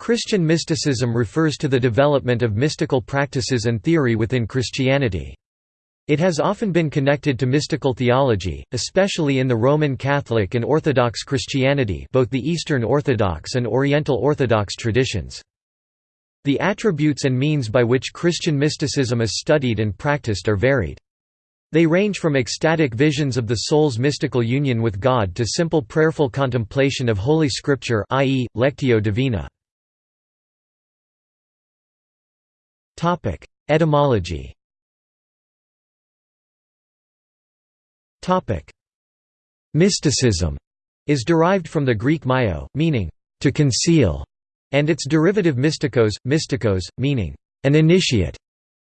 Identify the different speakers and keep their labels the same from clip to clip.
Speaker 1: Christian mysticism refers to the development of mystical practices and theory within Christianity. It has often been connected to mystical theology, especially in the Roman Catholic and Orthodox Christianity both the Eastern Orthodox and Oriental Orthodox traditions. The attributes and means by which Christian mysticism is studied and practiced are varied. They range from ecstatic visions of the soul's mystical union with God to simple prayerful contemplation of Holy Scripture i.e., Lectio Divina. Etymology Topic: Mysticism is derived from the Greek myo, meaning to conceal, and its derivative mystikos, mystikos, meaning an initiate.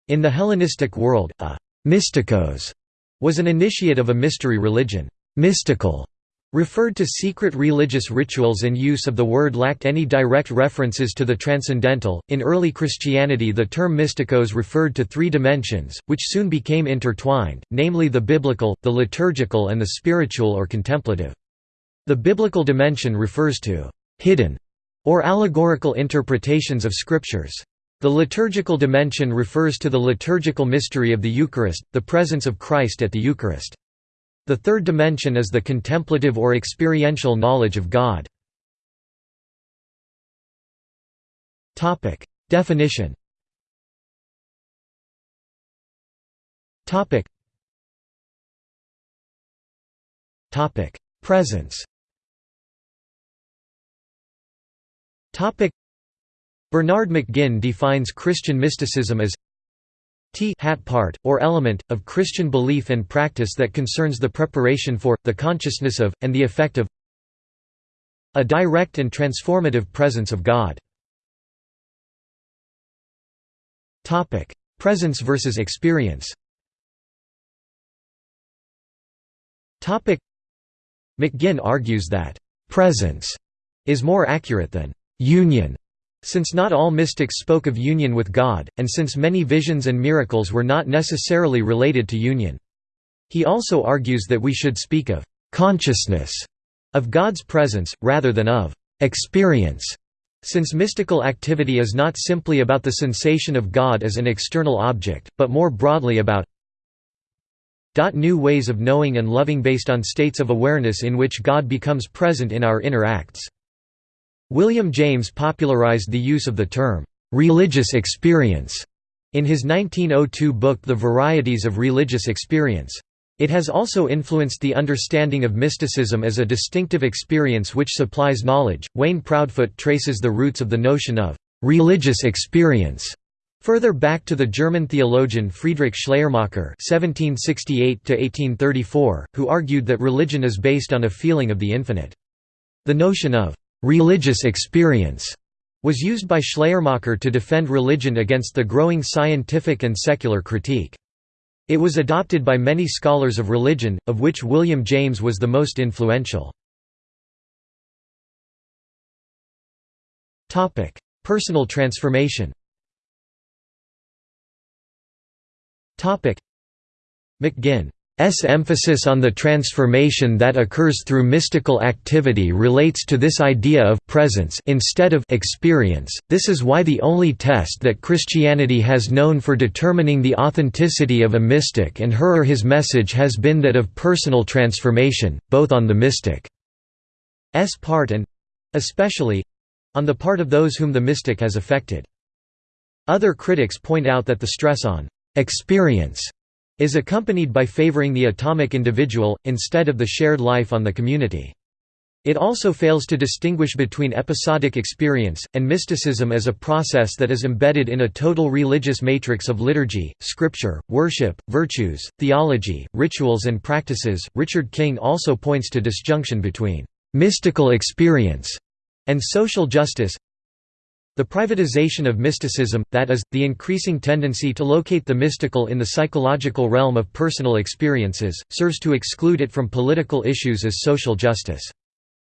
Speaker 1: In the Hellenistic world, a mystikos was an initiate of a mystery religion. Mystical referred to secret religious rituals and use of the word lacked any direct references to the transcendental. In early Christianity, the term mysticos referred to three dimensions, which soon became intertwined, namely the biblical, the liturgical, and the spiritual or contemplative. The biblical dimension refers to hidden or allegorical interpretations of scriptures. The liturgical dimension refers to the liturgical mystery of the Eucharist, the presence of Christ at the Eucharist. The third dimension is the contemplative or experiential knowledge of God. Definition Presence Bernard McGinn defines Christian mysticism as t hat part, or element, of Christian belief and practice that concerns the preparation for, the consciousness of, and the effect of a direct and transformative presence of God. Presence versus experience. McGinn argues that «presence» is more accurate than «union» Since not all mystics spoke of union with God, and since many visions and miracles were not necessarily related to union. He also argues that we should speak of «consciousness» of God's presence, rather than of «experience», since mystical activity is not simply about the sensation of God as an external object, but more broadly about new ways of knowing and loving based on states of awareness in which God becomes present in our inner acts. William James popularized the use of the term, "'religious experience' in his 1902 book The Varieties of Religious Experience. It has also influenced the understanding of mysticism as a distinctive experience which supplies knowledge. Wayne Proudfoot traces the roots of the notion of religious experience further back to the German theologian Friedrich Schleiermacher (1768–1834), who argued that religion is based on a feeling of the infinite. The notion of religious experience was used by Schleiermacher to defend religion against the growing scientific and secular critique. It was adopted by many scholars of religion, of which William James was the most influential. Personal transformation McGinn S emphasis on the transformation that occurs through mystical activity relates to this idea of presence instead of experience. This is why the only test that Christianity has known for determining the authenticity of a mystic and her or his message has been that of personal transformation, both on the mystic's part and especially on the part of those whom the mystic has affected. Other critics point out that the stress on experience is accompanied by favoring the atomic individual, instead of the shared life on the community. It also fails to distinguish between episodic experience, and mysticism as a process that is embedded in a total religious matrix of liturgy, scripture, worship, virtues, theology, rituals, and practices. Richard King also points to disjunction between mystical experience and social justice the privatization of mysticism, that is, the increasing tendency to locate the mystical in the psychological realm of personal experiences, serves to exclude it from political issues as social justice.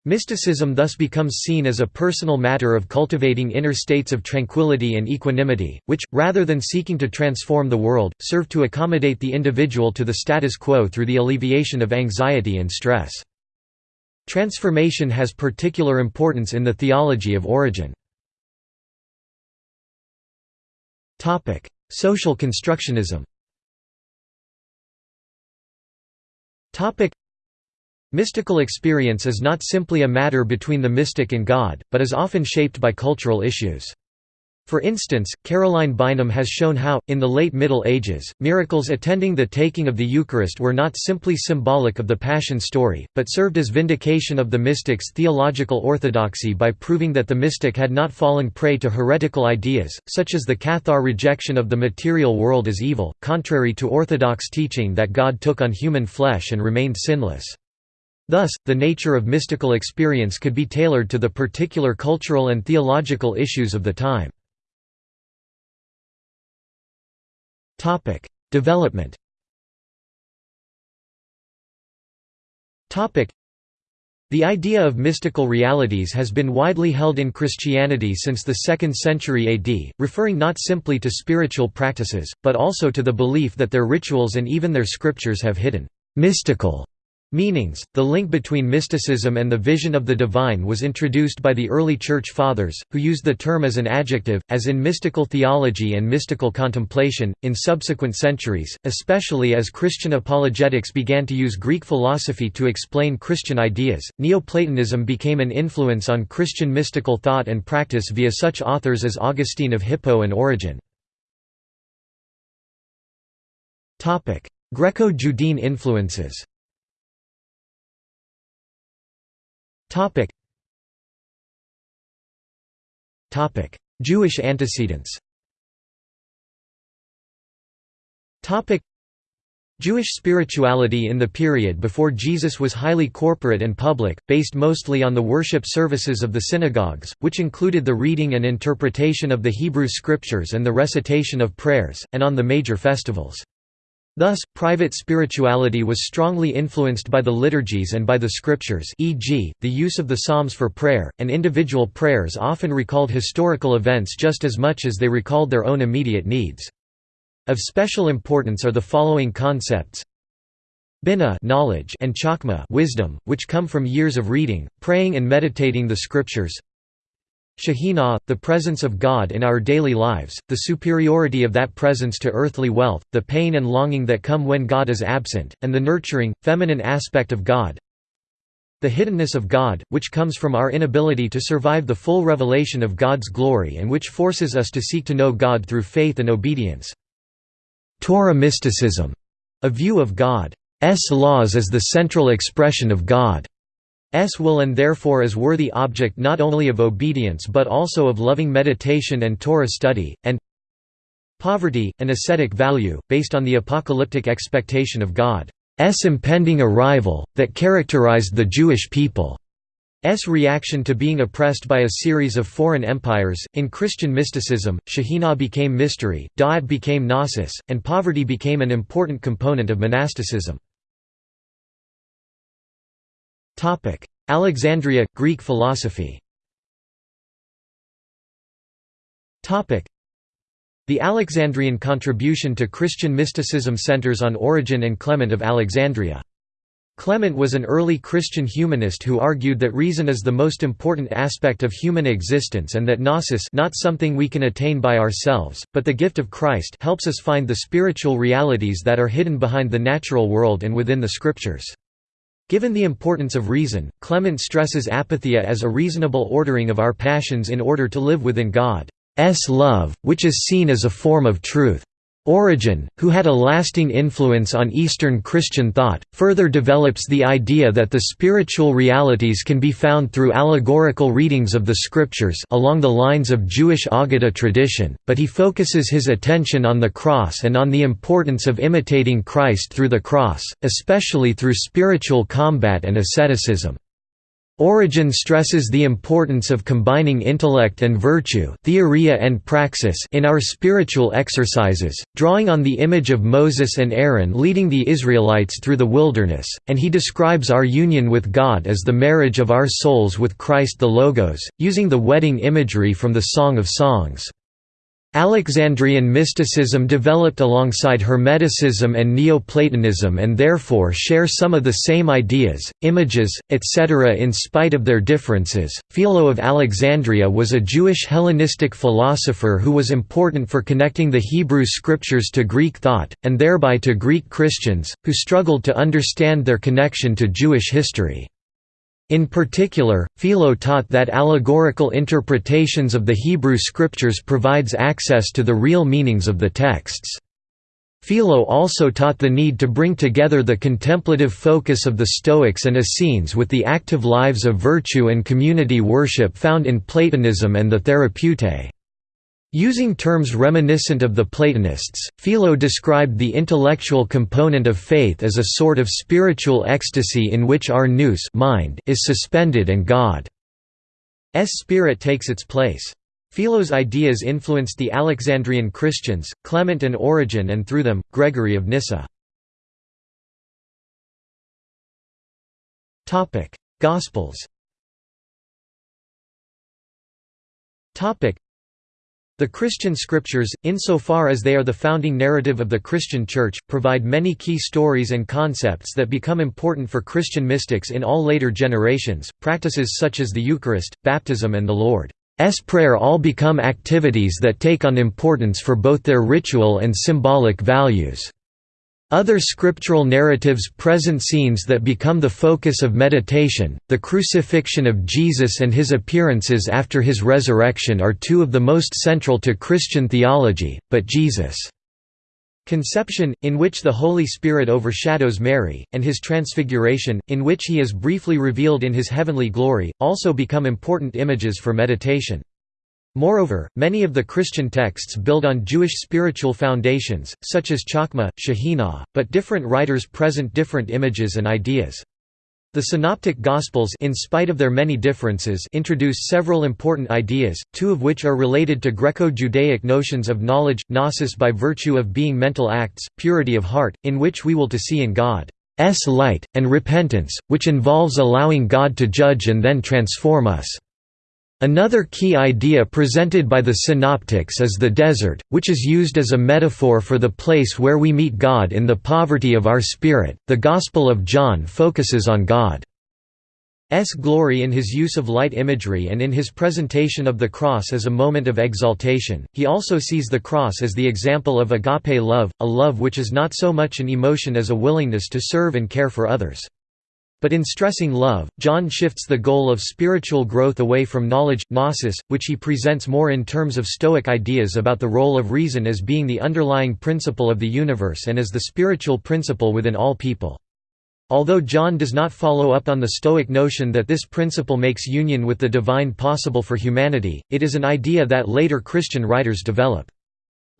Speaker 1: Mysticism thus becomes seen as a personal matter of cultivating inner states of tranquility and equanimity, which, rather than seeking to transform the world, serve to accommodate the individual to the status quo through the alleviation of anxiety and stress. Transformation has particular importance in the theology of Origen. Social constructionism. Mystical experience is not simply a matter between the mystic and God, but is often shaped by cultural issues. For instance, Caroline Bynum has shown how, in the late Middle Ages, miracles attending the taking of the Eucharist were not simply symbolic of the Passion story, but served as vindication of the mystic's theological orthodoxy by proving that the mystic had not fallen prey to heretical ideas, such as the Cathar rejection of the material world as evil, contrary to orthodox teaching that God took on human flesh and remained sinless. Thus, the nature of mystical experience could be tailored to the particular cultural and theological issues of the time. Development Topic: the idea of mystical realities has been widely held in Christianity since the 2nd century AD, referring not simply to spiritual practices, but also to the belief that their rituals and even their scriptures have hidden mystical Meanings The link between mysticism and the vision of the divine was introduced by the early Church Fathers, who used the term as an adjective, as in mystical theology and mystical contemplation. In subsequent centuries, especially as Christian apologetics began to use Greek philosophy to explain Christian ideas, Neoplatonism became an influence on Christian mystical thought and practice via such authors as Augustine of Hippo and Origen. Greco-Judean influences Topic. Topic: Jewish antecedents. Topic: Jewish spirituality in the period before Jesus was highly corporate and public, based mostly on the worship services of the synagogues, which included the reading and interpretation of the Hebrew Scriptures and the recitation of prayers, and on the major festivals. Thus, private spirituality was strongly influenced by the liturgies and by the scriptures e.g., the use of the Psalms for prayer, and individual prayers often recalled historical events just as much as they recalled their own immediate needs. Of special importance are the following concepts Binah knowledge and chokhmah wisdom, which come from years of reading, praying and meditating the scriptures Shekhinah, the presence of God in our daily lives, the superiority of that presence to earthly wealth, the pain and longing that come when God is absent, and the nurturing, feminine aspect of God. The hiddenness of God, which comes from our inability to survive the full revelation of God's glory and which forces us to seek to know God through faith and obedience. Torah mysticism, a view of God's laws as the central expression of God. S will and therefore is worthy object not only of obedience but also of loving meditation and Torah study, and poverty, an ascetic value, based on the apocalyptic expectation of God's impending arrival, that characterized the Jewish people's reaction to being oppressed by a series of foreign empires. In Christian mysticism, Shekhinah became mystery, Da'at became gnosis, and poverty became an important component of monasticism. Alexandria, Greek philosophy The Alexandrian contribution to Christian mysticism centers on Origen and Clement of Alexandria. Clement was an early Christian humanist who argued that reason is the most important aspect of human existence and that gnosis not something we can attain by ourselves, but the gift of Christ helps us find the spiritual realities that are hidden behind the natural world and within the scriptures. Given the importance of reason, Clement stresses apatheia as a reasonable ordering of our passions in order to live within God's love, which is seen as a form of truth. Origen, who had a lasting influence on Eastern Christian thought, further develops the idea that the spiritual realities can be found through allegorical readings of the scriptures along the lines of Jewish Aggadah tradition, but he focuses his attention on the cross and on the importance of imitating Christ through the cross, especially through spiritual combat and asceticism. Origen stresses the importance of combining intellect and virtue theoria and praxis in our spiritual exercises, drawing on the image of Moses and Aaron leading the Israelites through the wilderness, and he describes our union with God as the marriage of our souls with Christ the Logos, using the wedding imagery from the Song of Songs. Alexandrian mysticism developed alongside Hermeticism and Neoplatonism and therefore share some of the same ideas, images, etc. In spite of their differences, Philo of Alexandria was a Jewish Hellenistic philosopher who was important for connecting the Hebrew scriptures to Greek thought, and thereby to Greek Christians, who struggled to understand their connection to Jewish history. In particular, Philo taught that allegorical interpretations of the Hebrew scriptures provides access to the real meanings of the texts. Philo also taught the need to bring together the contemplative focus of the Stoics and Essenes with the active lives of virtue and community worship found in Platonism and the Therapeutae. Using terms reminiscent of the Platonists, Philo described the intellectual component of faith as a sort of spiritual ecstasy in which our nous mind is suspended and God's spirit takes its place. Philo's ideas influenced the Alexandrian Christians, Clement and Origen and through them, Gregory of Nyssa. Gospels the Christian scriptures, insofar as they are the founding narrative of the Christian Church, provide many key stories and concepts that become important for Christian mystics in all later generations. Practices such as the Eucharist, baptism, and the Lord's Prayer all become activities that take on importance for both their ritual and symbolic values. Other scriptural narratives present scenes that become the focus of meditation. The crucifixion of Jesus and his appearances after his resurrection are two of the most central to Christian theology, but Jesus' conception, in which the Holy Spirit overshadows Mary, and his transfiguration, in which he is briefly revealed in his heavenly glory, also become important images for meditation. Moreover, many of the Christian texts build on Jewish spiritual foundations, such as Chokhmah, Shekhinah, but different writers present different images and ideas. The Synoptic Gospels in spite of their many differences introduce several important ideas, two of which are related to Greco-Judaic notions of knowledge, gnosis by virtue of being mental acts, purity of heart, in which we will to see in God's light, and repentance, which involves allowing God to judge and then transform us. Another key idea presented by the Synoptics is the desert, which is used as a metaphor for the place where we meet God in the poverty of our spirit. The Gospel of John focuses on God's glory in his use of light imagery and in his presentation of the cross as a moment of exaltation. He also sees the cross as the example of agape love, a love which is not so much an emotion as a willingness to serve and care for others. But in stressing love, John shifts the goal of spiritual growth away from knowledge, gnosis, which he presents more in terms of Stoic ideas about the role of reason as being the underlying principle of the universe and as the spiritual principle within all people. Although John does not follow up on the Stoic notion that this principle makes union with the divine possible for humanity, it is an idea that later Christian writers develop.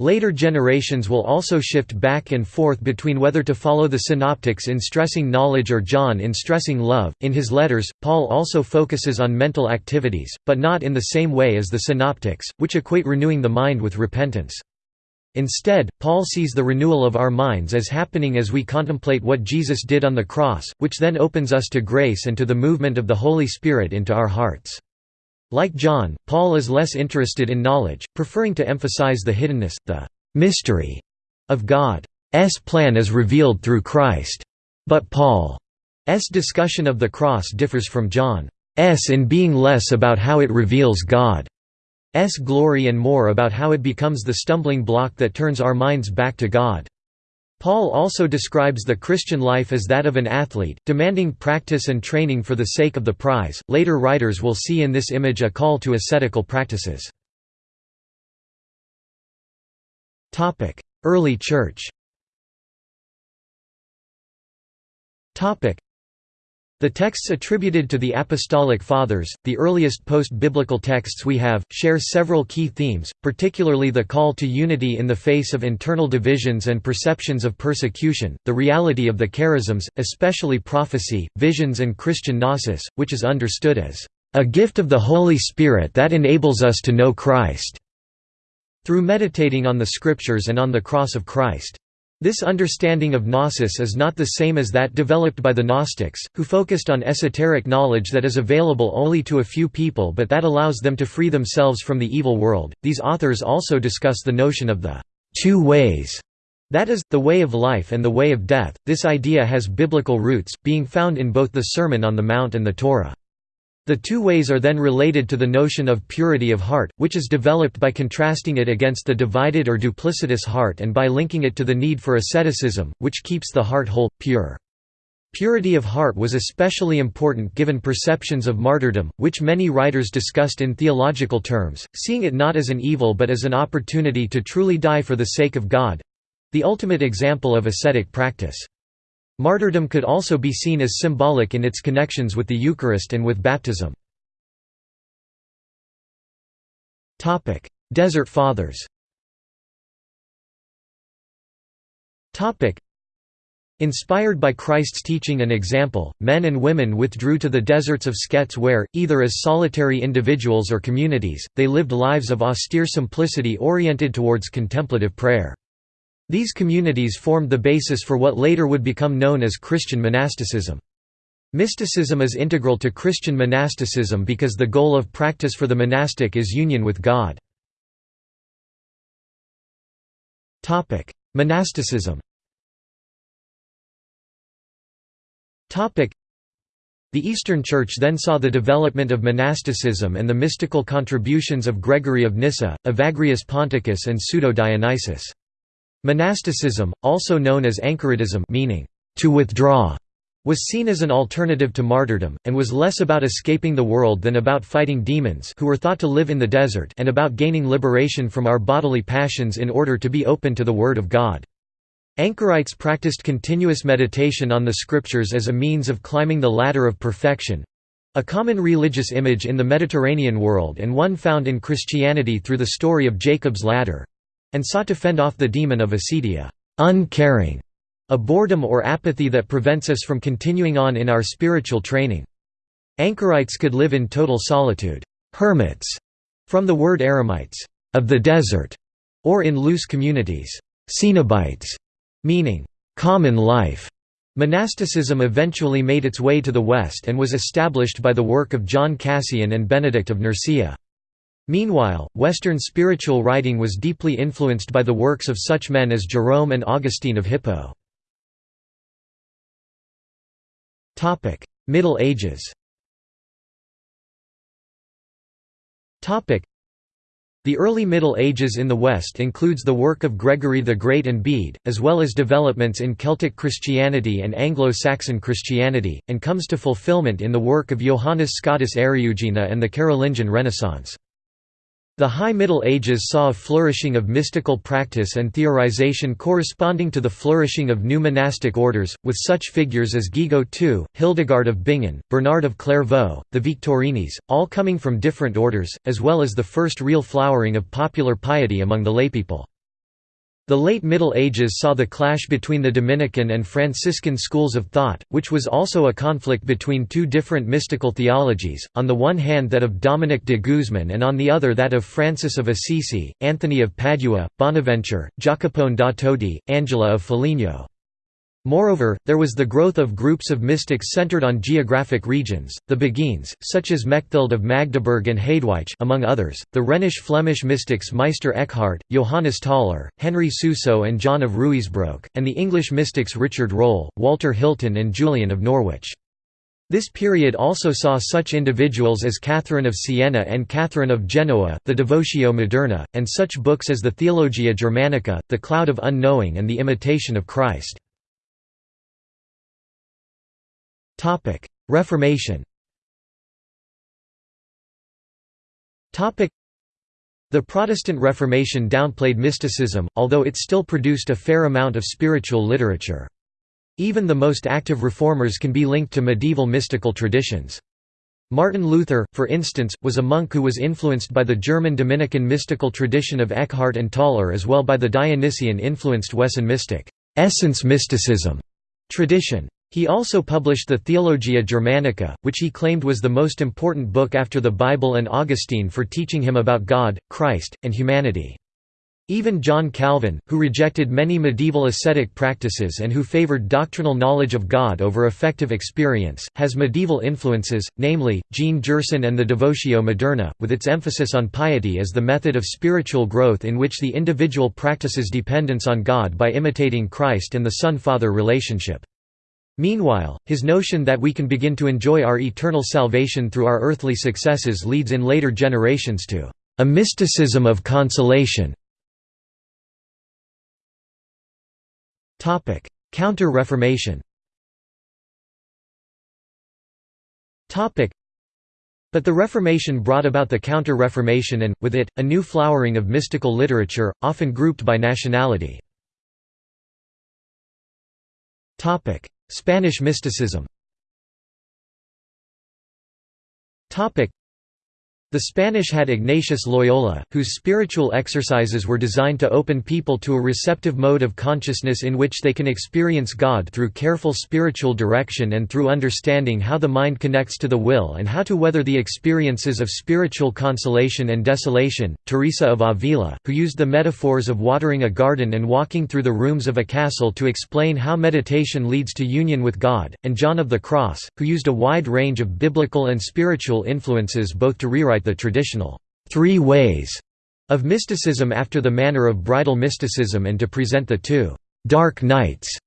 Speaker 1: Later generations will also shift back and forth between whether to follow the synoptics in stressing knowledge or John in stressing love. In his letters, Paul also focuses on mental activities, but not in the same way as the synoptics, which equate renewing the mind with repentance. Instead, Paul sees the renewal of our minds as happening as we contemplate what Jesus did on the cross, which then opens us to grace and to the movement of the Holy Spirit into our hearts. Like John, Paul is less interested in knowledge, preferring to emphasize the hiddenness, the mystery of God's plan as revealed through Christ. But Paul's discussion of the cross differs from John's in being less about how it reveals God's glory and more about how it becomes the stumbling block that turns our minds back to God. Paul also describes the Christian life as that of an athlete, demanding practice and training for the sake of the prize. Later writers will see in this image a call to ascetical practices. Topic: Early Church. Topic: the texts attributed to the Apostolic Fathers, the earliest post-biblical texts we have, share several key themes, particularly the call to unity in the face of internal divisions and perceptions of persecution, the reality of the charisms, especially prophecy, visions and Christian gnosis, which is understood as a gift of the Holy Spirit that enables us to know Christ, through meditating on the Scriptures and on the cross of Christ. This understanding of gnosis is not the same as that developed by the Gnostics, who focused on esoteric knowledge that is available only to a few people but that allows them to free themselves from the evil world. These authors also discuss the notion of the two ways, that is, the way of life and the way of death. This idea has biblical roots, being found in both the Sermon on the Mount and the Torah. The two ways are then related to the notion of purity of heart, which is developed by contrasting it against the divided or duplicitous heart and by linking it to the need for asceticism, which keeps the heart whole, pure. Purity of heart was especially important given perceptions of martyrdom, which many writers discussed in theological terms, seeing it not as an evil but as an opportunity to truly die for the sake of God—the ultimate example of ascetic practice. Martyrdom could also be seen as symbolic in its connections with the Eucharist and with baptism. Desert Fathers Inspired by Christ's teaching and example, men and women withdrew to the deserts of Skets where, either as solitary individuals or communities, they lived lives of austere simplicity oriented towards contemplative prayer. These communities formed the basis for what later would become known as Christian monasticism. Mysticism is integral to Christian monasticism because the goal of practice for the monastic is union with God. Monasticism The Eastern Church then saw the development of monasticism and the mystical contributions of Gregory of Nyssa, Evagrius Ponticus and Pseudo-Dionysius. Monasticism, also known as anchoritism meaning, to withdraw, was seen as an alternative to martyrdom, and was less about escaping the world than about fighting demons who were thought to live in the desert and about gaining liberation from our bodily passions in order to be open to the Word of God. Anchorites practiced continuous meditation on the Scriptures as a means of climbing the ladder of perfection—a common religious image in the Mediterranean world and one found in Christianity through the story of Jacob's ladder, and sought to fend off the demon of acedia uncaring", a boredom or apathy that prevents us from continuing on in our spiritual training. Anchorites could live in total solitude hermits", from the word eremites of the desert", or in loose communities cenobites", meaning common life. Monasticism eventually made its way to the West and was established by the work of John Cassian and Benedict of Nursia. Meanwhile, Western spiritual writing was deeply influenced by the works of such men as Jerome and Augustine of Hippo. Middle Ages the early Middle Ages in the West includes the work of Gregory the Great and Bede, as well as developments in Celtic Christianity and Anglo-Saxon Christianity, and comes to fulfillment in the work of Johannes Scotus Eriugena and the Carolingian Renaissance. The High Middle Ages saw a flourishing of mystical practice and theorization corresponding to the flourishing of new monastic orders, with such figures as Guigo II, Hildegard of Bingen, Bernard of Clairvaux, the Victorines, all coming from different orders, as well as the first real flowering of popular piety among the laypeople. The late Middle Ages saw the clash between the Dominican and Franciscan schools of thought, which was also a conflict between two different mystical theologies, on the one hand that of Dominic de Guzman and on the other that of Francis of Assisi, Anthony of Padua, Bonaventure, Jacopone da Todi, Angela of Foligno. Moreover, there was the growth of groups of mystics centered on geographic regions, the Beguines, such as Mechthild of Magdeburg and Hadewijch among others, the Rhenish-Flemish mystics Meister Eckhart, Johannes Tauler, Henry Suso and John of Ruysbroek, and the English mystics Richard Rolle, Walter Hilton and Julian of Norwich. This period also saw such individuals as Catherine of Siena and Catherine of Genoa, the Devotio Moderna, and such books as the Theologia Germanica, the Cloud of Unknowing and the Imitation of Christ. Reformation the Protestant Reformation downplayed mysticism, although it still produced a fair amount of spiritual literature. Even the most active reformers can be linked to medieval mystical traditions. Martin Luther, for instance, was a monk who was influenced by the German Dominican mystical tradition of Eckhart and Tauler as well by the Dionysian-influenced Wesensmystik essence mysticism tradition. He also published the Theologia Germanica, which he claimed was the most important book after the Bible and Augustine for teaching him about God, Christ, and humanity. Even John Calvin, who rejected many medieval ascetic practices and who favored doctrinal knowledge of God over affective experience, has medieval influences, namely, Jean Gerson and the Devotio Moderna, with its emphasis on piety as the method of spiritual growth in which the individual practices dependence on God by imitating Christ and the Son-Father relationship. Meanwhile, his notion that we can begin to enjoy our eternal salvation through our earthly successes leads in later generations to a mysticism of consolation Counter-Reformation but the Reformation brought about the Counter-Reformation and, with it, a new flowering of mystical literature, often grouped by nationality. Spanish mysticism the Spanish had Ignatius Loyola, whose spiritual exercises were designed to open people to a receptive mode of consciousness in which they can experience God through careful spiritual direction and through understanding how the mind connects to the will and how to weather the experiences of spiritual consolation and desolation. Teresa of Avila, who used the metaphors of watering a garden and walking through the rooms of a castle to explain how meditation leads to union with God, and John of the Cross, who used a wide range of biblical and spiritual influences both to rewrite the traditional three ways of mysticism after the manner of bridal mysticism and to present the two dark nights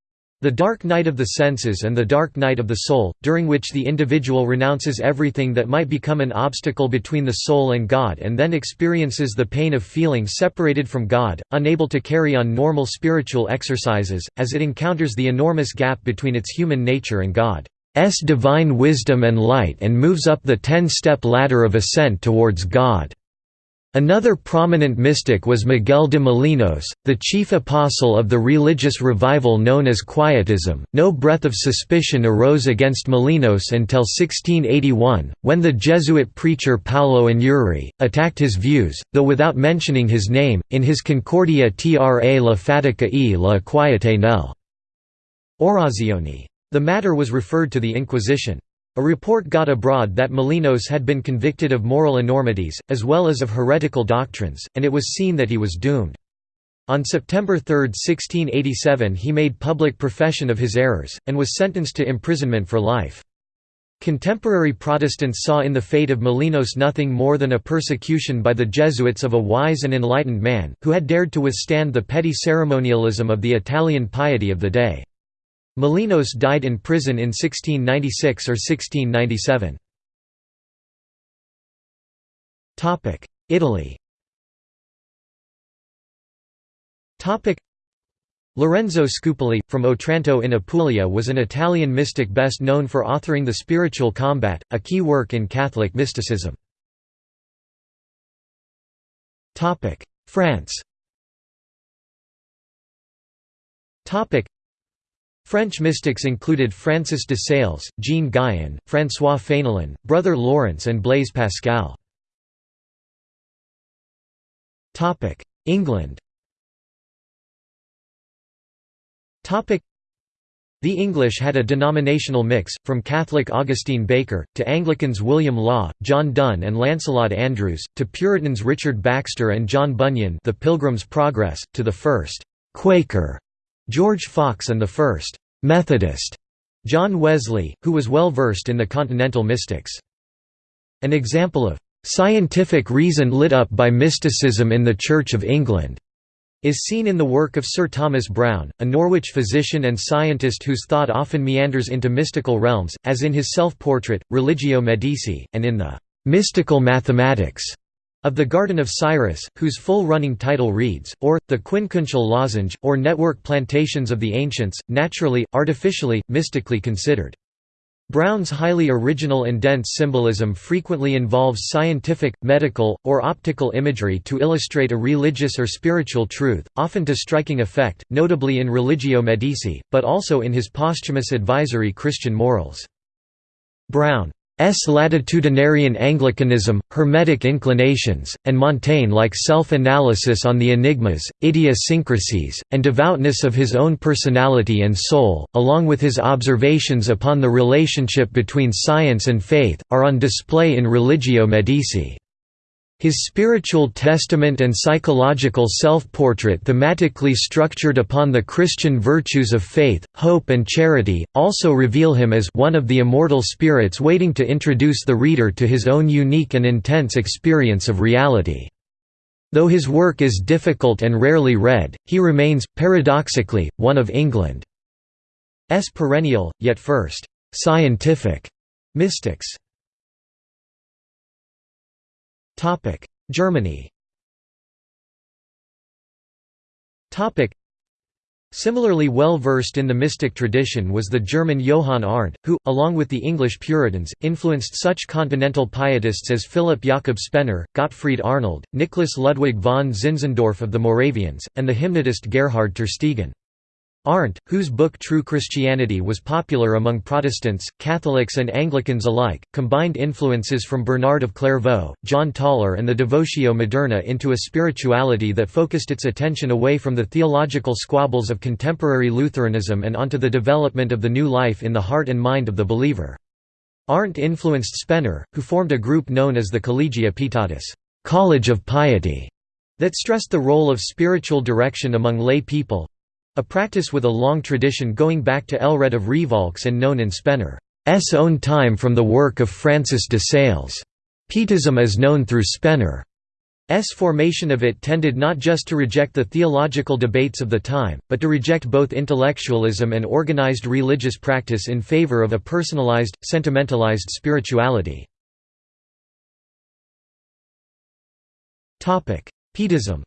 Speaker 1: the dark night of the senses and the dark night of the soul, during which the individual renounces everything that might become an obstacle between the soul and God and then experiences the pain of feeling separated from God, unable to carry on normal spiritual exercises, as it encounters the enormous gap between its human nature and God. S divine wisdom and light and moves up the ten-step ladder of ascent towards God. Another prominent mystic was Miguel de Molinos, the chief apostle of the religious revival known as Quietism. No breath of suspicion arose against Molinos until 1681, when the Jesuit preacher Paulo Inuri attacked his views, though without mentioning his name, in his Concordia tra la fatica e la quiete nel Orazioni. The matter was referred to the Inquisition. A report got abroad that Molinos had been convicted of moral enormities, as well as of heretical doctrines, and it was seen that he was doomed. On September 3, 1687 he made public profession of his errors, and was sentenced to imprisonment for life. Contemporary Protestants saw in the fate of Molinos nothing more than a persecution by the Jesuits of a wise and enlightened man, who had dared to withstand the petty ceremonialism of the Italian piety of the day. Molinos died in prison in 1696 or 1697. Italy Lorenzo Scupoli, from Otranto in Apulia was an Italian mystic best known for authoring The Spiritual Combat, a key work in Catholic mysticism. France French mystics included Francis de Sales, Jean Guyon, François Fénelon, Brother Lawrence and Blaise Pascal. England the English had a denominational mix, from Catholic Augustine Baker, to Anglicans William Law, John Donne and Lancelot Andrewes, to Puritans Richard Baxter and John Bunyan the Pilgrim's Progress, to the first «Quaker» George Fox and the first «Methodist» John Wesley, who was well versed in the continental mystics. An example of «scientific reason lit up by mysticism in the Church of England» is seen in the work of Sir Thomas Browne, a Norwich physician and scientist whose thought often meanders into mystical realms, as in his self-portrait, Religio Medici, and in the «mystical mathematics» of the Garden of Cyrus, whose full running title reads, or, the quincuncial lozenge, or network plantations of the ancients, naturally, artificially, mystically considered. Browne's highly original and dense symbolism frequently involves scientific, medical, or optical imagery to illustrate a religious or spiritual truth, often to striking effect, notably in Religio Medici, but also in his posthumous advisory Christian Morals. Browne S. latitudinarian Anglicanism, Hermetic inclinations, and Montaigne-like self-analysis on the enigmas, idiosyncrasies, and devoutness of his own personality and soul, along with his observations upon the relationship between science and faith, are on display in Religio Medici. His spiritual testament and psychological self-portrait thematically structured upon the Christian virtues of faith, hope and charity, also reveal him as one of the immortal spirits waiting to introduce the reader to his own unique and intense experience of reality. Though his work is difficult and rarely read, he remains, paradoxically, one of England's perennial, yet first, scientific mystics. Topic: Germany. Topic: Similarly well versed in the mystic tradition was the German Johann Arndt, who, along with the English Puritans, influenced such continental pietists as Philipp Jakob Spener, Gottfried Arnold, Nicholas Ludwig von Zinzendorf of the Moravians, and the hymnodist Gerhard Tersteegen. Arndt, whose book True Christianity was popular among Protestants, Catholics and Anglicans alike, combined influences from Bernard of Clairvaux, John Tauler and the Devotio Moderna into a spirituality that focused its attention away from the theological squabbles of contemporary Lutheranism and onto the development of the new life in the heart and mind of the believer. Arndt influenced Spener, who formed a group known as the Collegia Pietatis College of Piety", that stressed the role of spiritual direction among lay people, a practice with a long tradition going back to Aelred of Rievaulx and known in Spener's own time from the work of Francis de Sales. Pietism is known through Spener's formation of it tended not just to reject the theological debates of the time, but to reject both intellectualism and organized religious practice in favor of a personalized, sentimentalized spirituality. Pietism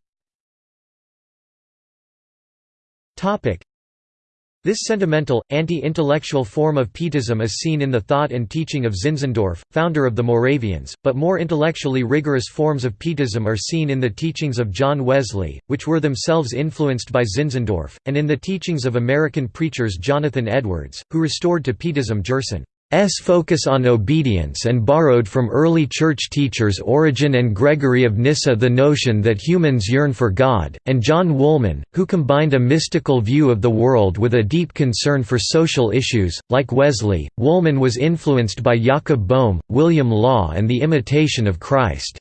Speaker 1: This sentimental, anti-intellectual form of Pietism is seen in the thought and teaching of Zinzendorf, founder of the Moravians, but more intellectually rigorous forms of Pietism are seen in the teachings of John Wesley, which were themselves influenced by Zinzendorf, and in the teachings of American preachers Jonathan Edwards, who restored to Pietism Gerson. S focus on obedience and borrowed from early church teachers Origen and Gregory of Nyssa the notion that humans yearn for God, and John Woolman, who combined a mystical view of the world with a deep concern for social issues. Like Wesley, Woolman was influenced by Jakob Boehme, William Law, and the Imitation of Christ.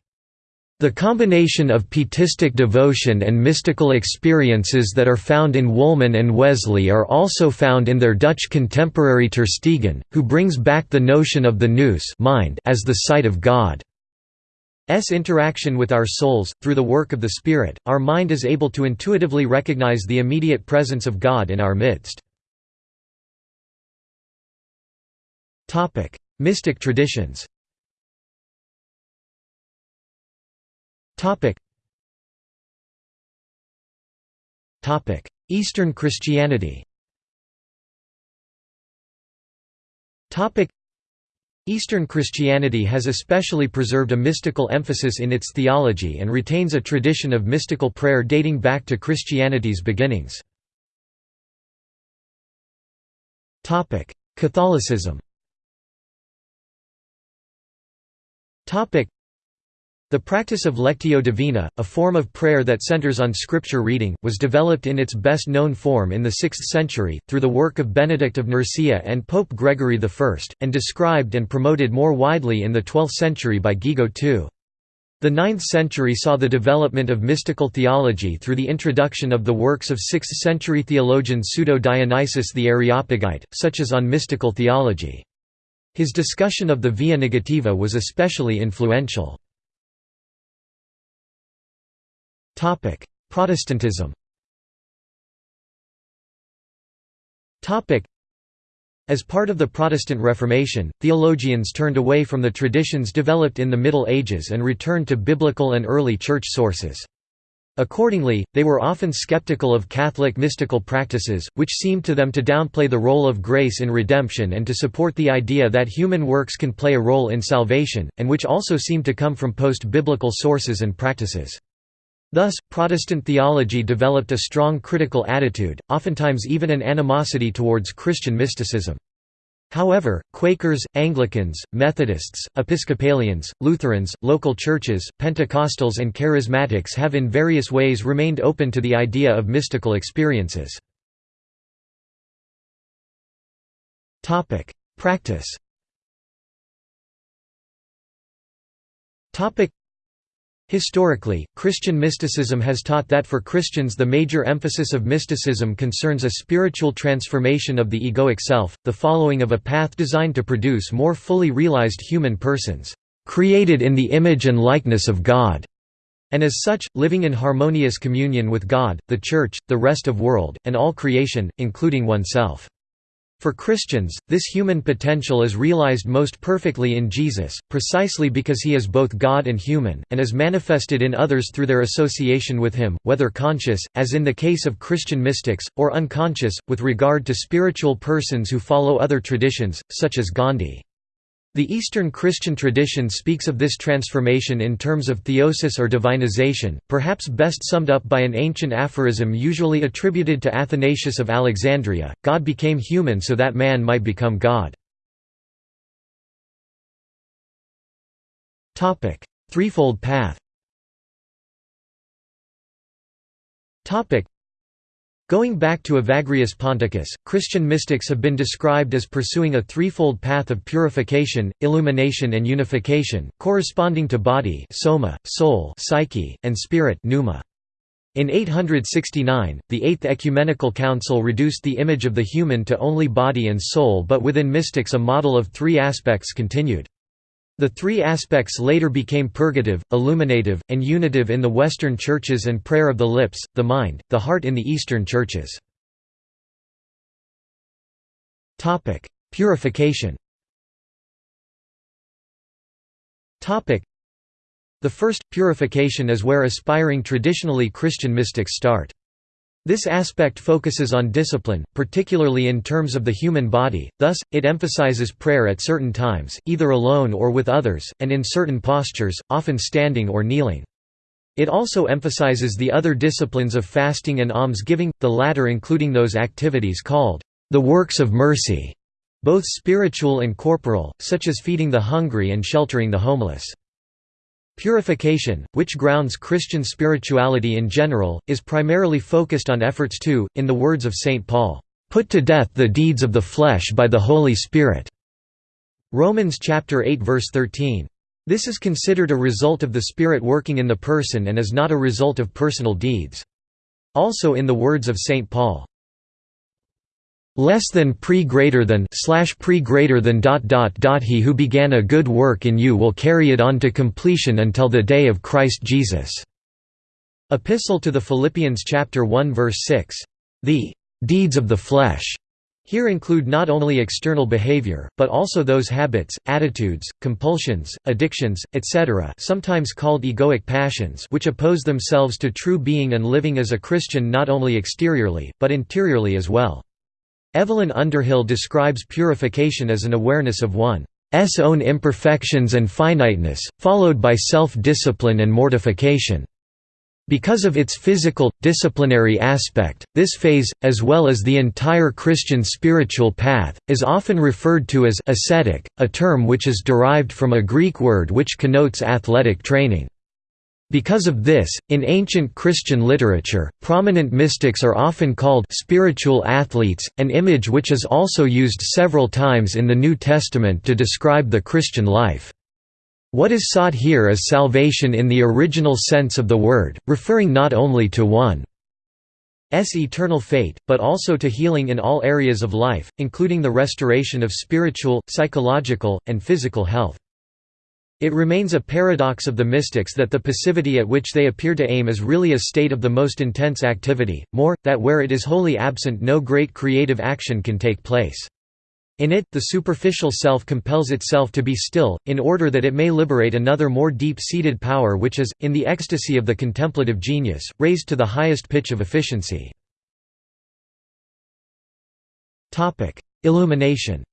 Speaker 1: The combination of pietistic devotion and mystical experiences that are found in Woolman and Wesley are also found in their Dutch contemporary Tersteegen, who brings back the notion of the nous mind as the site of God. S interaction with our souls, through the work of the Spirit, our mind is able to intuitively recognize the immediate presence of God in our midst. Mystic traditions Topic. Topic: Eastern Christianity. Topic: Eastern Christianity has especially preserved a mystical emphasis in its theology and retains a tradition of mystical prayer dating back to Christianity's beginnings. Catholicism. The practice of Lectio Divina, a form of prayer that centers on scripture reading, was developed in its best known form in the 6th century, through the work of Benedict of Nursia and Pope Gregory I, and described and promoted more widely in the 12th century by Guigo II. The 9th century saw the development of mystical theology through the introduction of the works of 6th-century theologian Pseudo-Dionysius the Areopagite, such as On Mystical Theology. His discussion of the Via Negativa was especially influential. Topic: Protestantism. Topic: As part of the Protestant Reformation, theologians turned away from the traditions developed in the Middle Ages and returned to biblical and early church sources. Accordingly, they were often skeptical of Catholic mystical practices, which seemed to them to downplay the role of grace in redemption and to support the idea that human works can play a role in salvation, and which also seemed to come from post-biblical sources and practices. Thus, Protestant theology developed a strong critical attitude, oftentimes even an animosity towards Christian mysticism. However, Quakers, Anglicans, Methodists, Episcopalians, Lutherans, local churches, Pentecostals and Charismatics have in various ways remained open to the idea of mystical experiences. Practice Historically, Christian mysticism has taught that for Christians the major emphasis of mysticism concerns a spiritual transformation of the egoic self, the following of a path designed to produce more fully realized human persons, "...created in the image and likeness of God." and as such, living in harmonious communion with God, the Church, the rest of world, and all creation, including oneself. For Christians, this human potential is realized most perfectly in Jesus, precisely because he is both God and human, and is manifested in others through their association with him, whether conscious, as in the case of Christian mystics, or unconscious, with regard to spiritual persons who follow other traditions, such as Gandhi. The Eastern Christian tradition speaks of this transformation in terms of theosis or divinization, perhaps best summed up by an ancient aphorism usually attributed to Athanasius of Alexandria, God became human so that man might become God. Threefold path Going back to Evagrius Ponticus, Christian mystics have been described as pursuing a threefold path of purification, illumination and unification, corresponding to body soma, soul psyche, and spirit pneuma. In 869, the Eighth Ecumenical Council reduced the image of the human to only body and soul but within mystics a model of three aspects continued. The three aspects later became purgative, illuminative, and unitive in the Western churches and prayer of the lips, the mind, the heart in the Eastern churches. Purification The first, purification is where aspiring traditionally Christian mystics start. This aspect focuses on discipline, particularly in terms of the human body, thus, it emphasizes prayer at certain times, either alone or with others, and in certain postures, often standing or kneeling. It also emphasizes the other disciplines of fasting and almsgiving, the latter including those activities called the works of mercy, both spiritual and corporal, such as feeding the hungry and sheltering the homeless. Purification, which grounds Christian spirituality in general, is primarily focused on efforts to, in the words of St. Paul, "...put to death the deeds of the flesh by the Holy Spirit." Romans chapter 8 verse 13. This is considered a result of the Spirit working in the person and is not a result of personal deeds. Also in the words of St. Paul, less than pre greater than slash pre greater than dot dot dot he who began a good work in you will carry it on to completion until the day of Christ Jesus. Epistle to the Philippians chapter 1 verse 6. The deeds of the flesh here include not only external behavior, but also those habits, attitudes, compulsions, addictions, etc. sometimes called egoic passions which oppose themselves to true being and living as a Christian not only exteriorly, but interiorly as well. Evelyn Underhill describes purification as an awareness of one's own imperfections and finiteness, followed by self-discipline and mortification. Because of its physical, disciplinary aspect, this phase, as well as the entire Christian spiritual path, is often referred to as ascetic, a term which is derived from a Greek word which connotes athletic training. Because of this, in ancient Christian literature, prominent mystics are often called spiritual athletes, an image which is also used several times in the New Testament to describe the Christian life. What is sought here is salvation in the original sense of the word, referring not only to one's eternal fate, but also to healing in all areas of life, including the restoration of spiritual, psychological, and physical health. It remains a paradox of the mystics that the passivity at which they appear to aim is really a state of the most intense activity, more, that where it is wholly absent no great creative action can take place. In it, the superficial self compels itself to be still, in order that it may liberate another more deep-seated power which is, in the ecstasy of the contemplative genius, raised to the highest pitch of efficiency. Illumination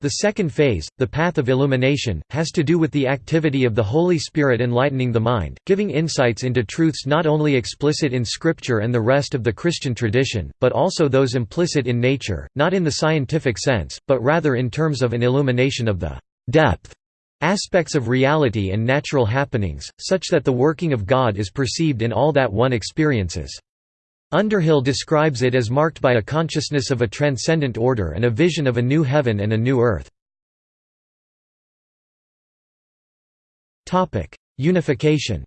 Speaker 1: the second phase, the path of illumination, has to do with the activity of the Holy Spirit enlightening the mind, giving insights into truths not only explicit in Scripture and the rest of the Christian tradition, but also those implicit in nature, not in the scientific sense, but rather in terms of an illumination of the depth aspects of reality and natural happenings, such that the working of God is perceived in all that one experiences. Underhill describes it as marked by a consciousness of a transcendent order and a vision of a new heaven and a new earth. Unification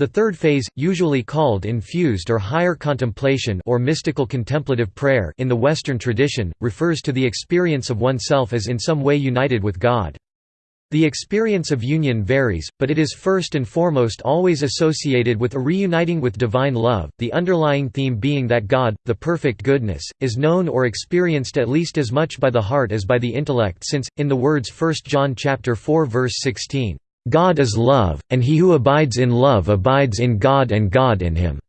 Speaker 1: the third phase, usually called infused or higher contemplation or mystical contemplative prayer in the Western tradition, refers to the experience of oneself as in some way united with God. The experience of union varies, but it is first and foremost always associated with a reuniting with divine love, the underlying theme being that God, the perfect goodness, is known or experienced at least as much by the heart as by the intellect since, in the words 1 John 4 verse 16, God is love, and he who abides in love abides in God and God in him."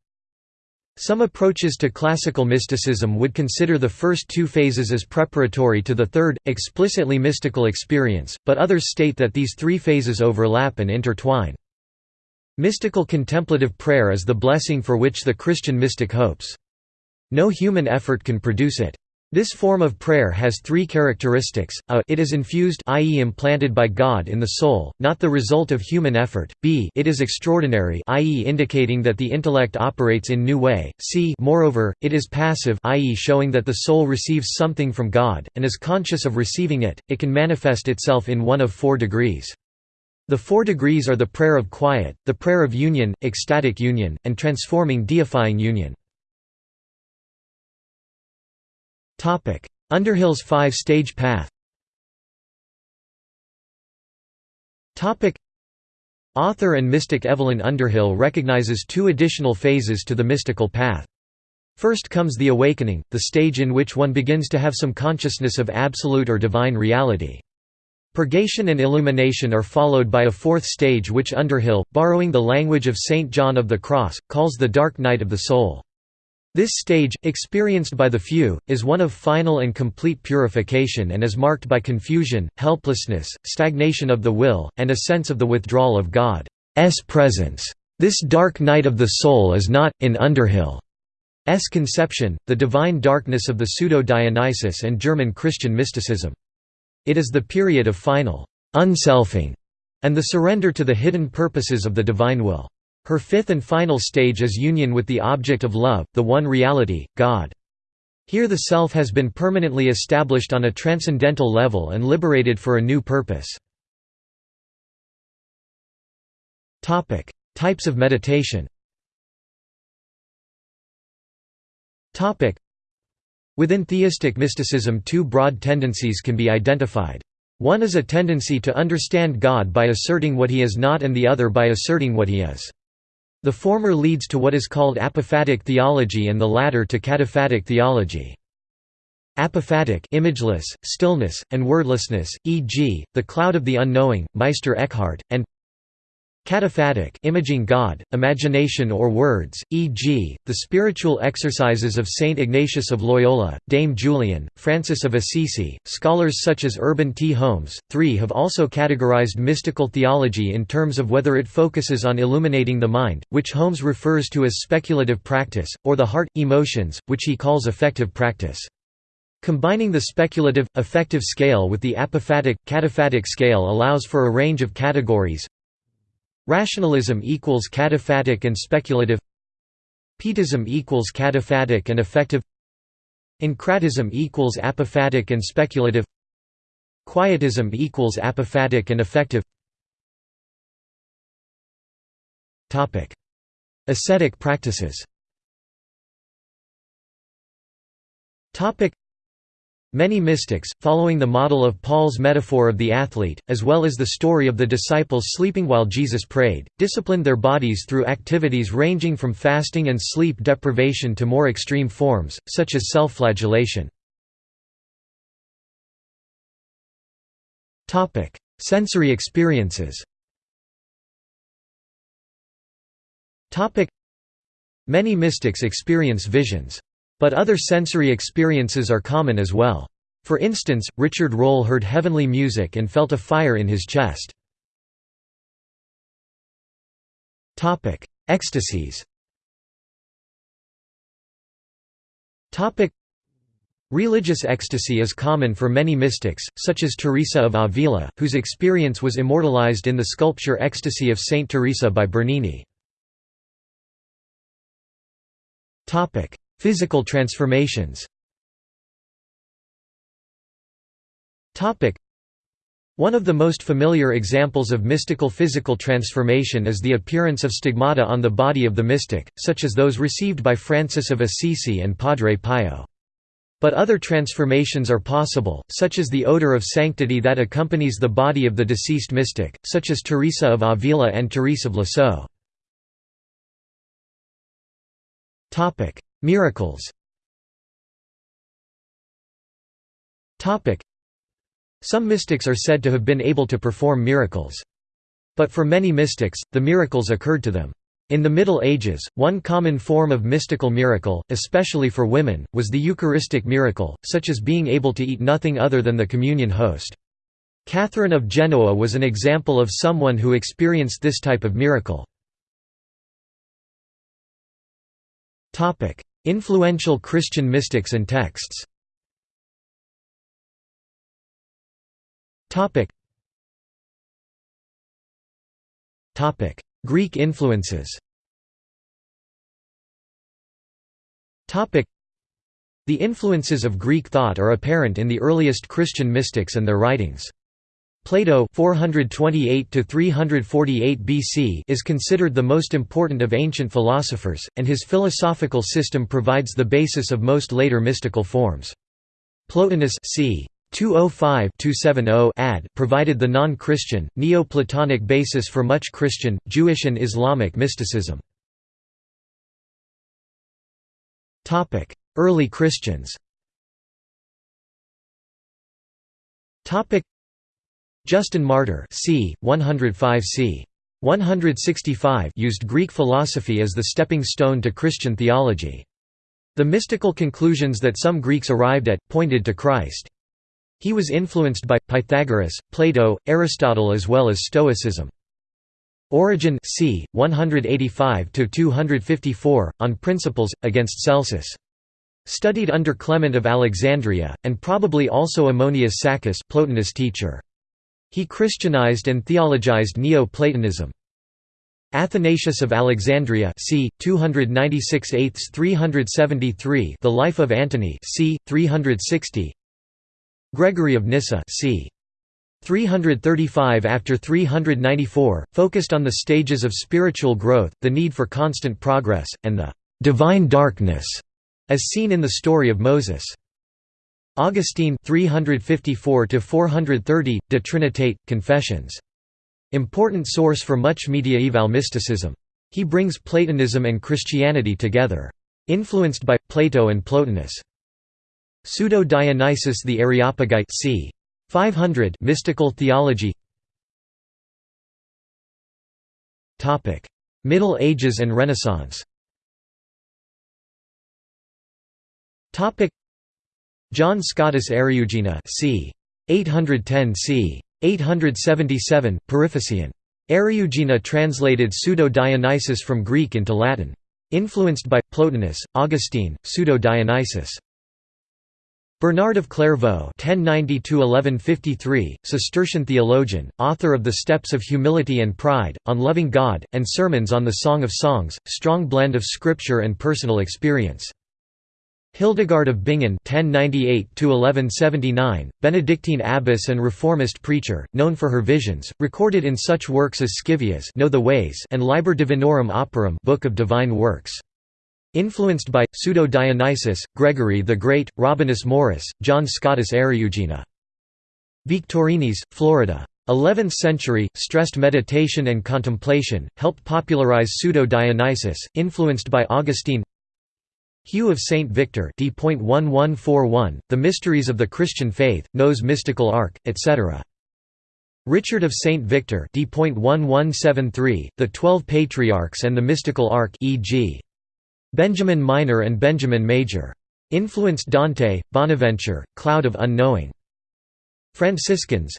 Speaker 1: Some approaches to classical mysticism would consider the first two phases as preparatory to the third, explicitly mystical experience, but others state that these three phases overlap and intertwine. Mystical contemplative prayer is the blessing for which the Christian mystic hopes. No human effort can produce it. This form of prayer has three characteristics, a it is infused i.e. implanted by God in the soul, not the result of human effort, b it is extraordinary i.e. indicating that the intellect operates in new way, c moreover, it is passive i.e. showing that the soul receives something from God, and is conscious of receiving it, it can manifest itself in one of four degrees. The four degrees are the prayer of quiet, the prayer of union, ecstatic union, and transforming deifying union. Underhill's five-stage path Author and mystic Evelyn Underhill recognizes two additional phases to the mystical path. First comes the awakening, the stage in which one begins to have some consciousness of absolute or divine reality. Purgation and illumination are followed by a fourth stage which Underhill, borrowing the language of Saint John of the Cross, calls the dark night of the soul. This stage, experienced by the few, is one of final and complete purification and is marked by confusion, helplessness, stagnation of the will, and a sense of the withdrawal of God's presence. This dark night of the soul is not, in Underhill's conception, the divine darkness of the pseudo-Dionysius and German Christian mysticism. It is the period of final unselfing and the surrender to the hidden purposes of the divine will. Her fifth and final stage is union with the object of love, the one reality, God. Here the self has been permanently established on a transcendental level and liberated for a new purpose. Types of meditation Within theistic mysticism two broad tendencies can be identified. One is a tendency to understand God by asserting what he is not and the other by asserting what he is. The former leads to what is called apophatic theology and the latter to cataphatic theology. Apophatic imageless, stillness, and wordlessness, e.g., the cloud of the unknowing, Meister Eckhart, and Kataphatic imaging God, imagination or words, e.g., the spiritual exercises of Saint Ignatius of Loyola, Dame Julian, Francis of Assisi, scholars such as Urban T. Holmes. Three have also categorized mystical theology in terms of whether it focuses on illuminating the mind, which Holmes refers to as speculative practice, or the heart, emotions, which he calls affective practice. Combining the speculative, affective scale with the apophatic, kataphatic scale allows for a range of categories, Rationalism equals cataphatic and speculative. Pietism equals cataphatic and affective Encratism equals apophatic and speculative. Quietism equals apophatic and affective Topic. Ascetic practices Many mystics, following the model of Paul's metaphor of the athlete, as well as the story of the disciples sleeping while Jesus prayed, disciplined their bodies through activities ranging from fasting and sleep deprivation to more extreme forms, such as self-flagellation. Sensory experiences Many mystics experience visions. But other sensory experiences are common as well. For instance, Richard Rolle heard heavenly music and felt a fire in his chest. Ecstasies Religious ecstasy is common for many mystics, such as Teresa of Avila, whose experience was immortalized in the sculpture Ecstasy of Saint Teresa by Bernini. Physical transformations One of the most familiar examples of mystical physical transformation is the appearance of stigmata on the body of the mystic, such as those received by Francis of Assisi and Padre Pio. But other transformations are possible, such as the odor of sanctity that accompanies the body of the deceased mystic, such as Teresa of Avila and Therese of Lisieux. Miracles Some mystics are said to have been able to perform miracles. But for many mystics, the miracles occurred to them. In the Middle Ages, one common form of mystical miracle, especially for women, was the Eucharistic miracle, such as being able to eat nothing other than the communion host. Catherine of Genoa was an example of someone who experienced this type of miracle. Influential Christian mystics and texts. Greek influences. The influences of Greek thought are apparent in the earliest Christian mystics and their writings. Plato 428 BC is considered the most important of ancient philosophers, and his philosophical system provides the basis of most later mystical forms. Plotinus c. 205-270 ad provided the non-Christian, Neo-Platonic basis for much Christian, Jewish and Islamic mysticism. Early Christians Justin Martyr c. 105 c. 165 used Greek philosophy as the stepping stone to Christian theology. The mystical conclusions that some Greeks arrived at, pointed to Christ. He was influenced by, Pythagoras, Plato, Aristotle as well as Stoicism. Origen c. 185–254, on Principles, against Celsus. Studied under Clement of Alexandria, and probably also Ammonius Saccas Plotinus' teacher. He Christianized and theologized Neo-Platonism. Athanasius of Alexandria c. 296 373 The Life of Antony c. 360 Gregory of Nyssa c. 335 after 394, focused on the stages of spiritual growth, the need for constant progress, and the «divine darkness» as seen in the story of Moses. Augustine 354 430 De Trinitate Confessions. Important source for much mediaeval mysticism. He brings Platonism and Christianity together. Influenced by Plato and Plotinus. Pseudo-Dionysius the Areopagite c. 500 mystical theology Middle Ages and Renaissance John Scotus Eriugena c. 810 c. 877, Periphyseon. Eriugena translated Pseudo-Dionysius from Greek into Latin. Influenced by, Plotinus, Augustine, Pseudo-Dionysius. Bernard of Clairvaux (1090–1153), Cistercian theologian, author of *The Steps of Humility and Pride*, on loving God, and sermons on the Song of Songs, strong blend of scripture and personal experience. Hildegard of Bingen (1098–1179), Benedictine abbess and reformist preacher, known for her visions, recorded in such works as Scivias (Know the Ways) and Liber Divinorum Operum (Book of Divine Works). Influenced by, Pseudo-Dionysius, Gregory the Great, Rabanus Maurus, John Scotus Eriugena. Victorines, Florida. 11th century, stressed meditation and contemplation, helped popularize Pseudo-Dionysius, influenced by Augustine Hugh of St. Victor D.1141, The Mysteries of the Christian Faith, Noah's Mystical Ark, etc. Richard of St. Victor D.1173, The Twelve Patriarchs and the Mystical Ark e.g. Benjamin Minor and Benjamin Major. Influenced Dante, Bonaventure, Cloud of Unknowing. Franciscans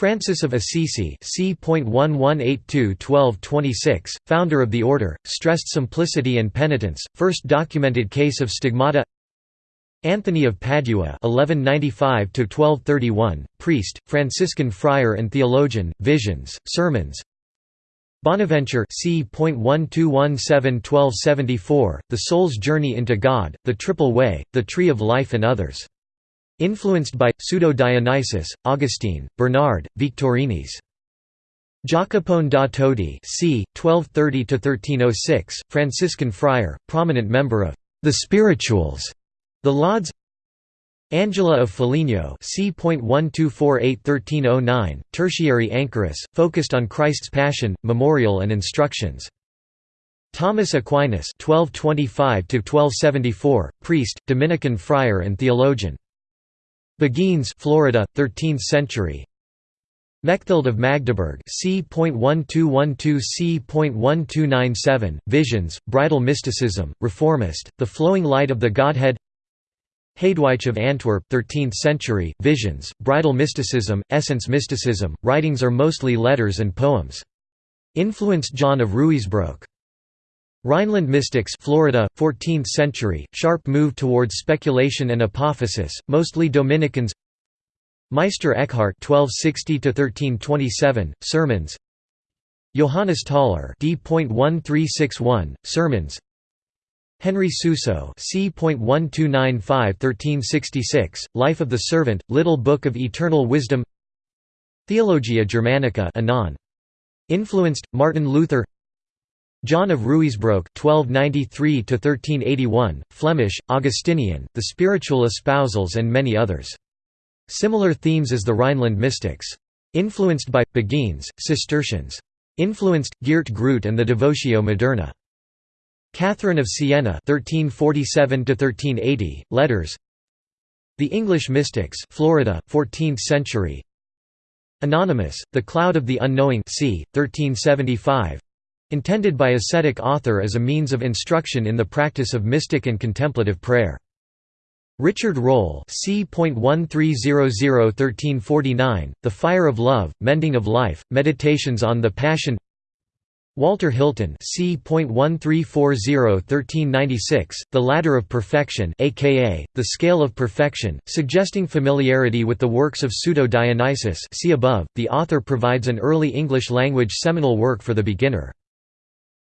Speaker 1: Francis of Assisi c.1182-1226, founder of the order, stressed simplicity and penitence, first documented case of stigmata Anthony of Padua 1195 priest, Franciscan friar and theologian, visions, sermons Bonaventure c. The Soul's Journey into God, The Triple Way, The Tree of Life and others. Influenced by, Pseudo-Dionysius, Augustine, Bernard, Victorines. Jacopone da Todi c. 1230–1306, Franciscan friar, prominent member of the Spirituals, the Laudes Angela of Foligno c.1248–1309, tertiary anchoress, focused on Christ's Passion, Memorial and Instructions. Thomas Aquinas (1225–1274), priest, Dominican friar and theologian. Beguines, Florida, 13th century. Mechthild of Magdeburg c.1212 c.1297, Visions, Bridal Mysticism, Reformist, The Flowing Light of the Godhead Hadewijch of Antwerp 13th century, Visions, Bridal Mysticism, Essence Mysticism, writings are mostly letters and poems. Influenced John of Ruysbroek. Rhineland mystics Florida, 14th century, sharp move towards speculation and apophasis, mostly Dominicans. Meister Eckhart 1260–1327, Sermons. Johannes Tauler d.1361, Sermons. Henry Suso c.1295–1366, Life of the Servant, Little Book of Eternal Wisdom. Theologia Germanica Anon. Influenced, Martin Luther John of Ruysbroek (1293–1381), Flemish, Augustinian, the Spiritual Espousals, and many others. Similar themes as the Rhineland mystics. Influenced by Beguines, Cistercians. Influenced Geert Groot and the Devotio Moderna. Catherine of Siena (1347–1380), Letters. The English Mystics, Florida, 14th century. Anonymous, The Cloud of the Unknowing, c. 1375. Intended by ascetic author as a means of instruction in the practice of mystic and contemplative prayer. Richard Rolle c. The Fire of Love, Mending of Life, Meditations on the Passion Walter Hilton c. The Ladder of Perfection aka, The Scale of Perfection, suggesting familiarity with the works of Pseudo-Dionysius see above, the author provides an early English language seminal work for the beginner.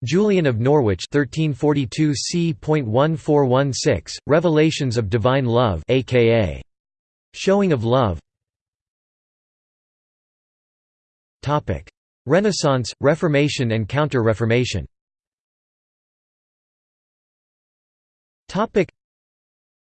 Speaker 1: Julian of Norwich 1342 c.1416, Revelations of Divine Love aka Showing of Love. Topic. Renaissance, Reformation and Counter-Reformation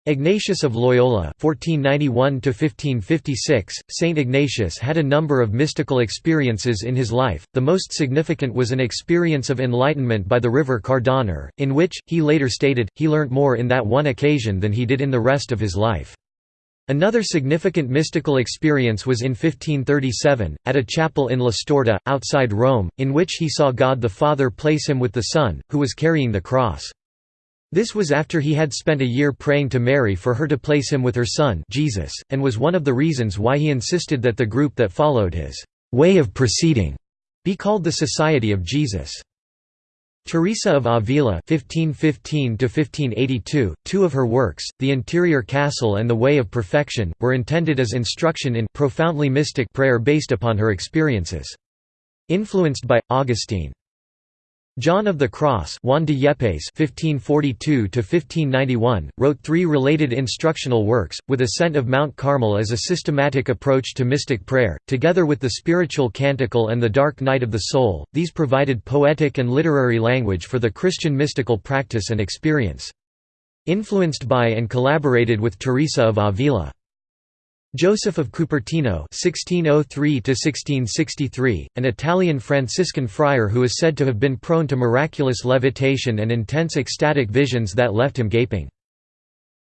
Speaker 1: Ignatius of Loyola (1491–1556). Saint Ignatius had a number of mystical experiences in his life. The most significant was an experience of enlightenment by the river Cardoner, in which he later stated he learnt more in that one occasion than he did in the rest of his life. Another significant mystical experience was in 1537, at a chapel in La Storta, outside Rome, in which he saw God the Father place him with the Son, who was carrying the cross. This was after he had spent a year praying to Mary for her to place him with her son Jesus, and was one of the reasons why he insisted that the group that followed his «way of proceeding» be called the Society of Jesus. Teresa of Avila (1515–1582), two of her works, *The Interior Castle* and *The Way of Perfection*, were intended as instruction in profoundly mystic prayer based upon her experiences. Influenced by Augustine. John of the Cross Juan de Yepes (1542–1591) wrote three related instructional works, with Ascent of Mount Carmel as a systematic approach to mystic prayer, together with the Spiritual Canticle and the Dark Night of the Soul. These provided poetic and literary language for the Christian mystical practice and experience. Influenced by and collaborated with Teresa of Avila. Joseph of Cupertino (1603–1663), an Italian Franciscan friar who is said to have been prone to miraculous levitation and intense ecstatic visions that left him gaping.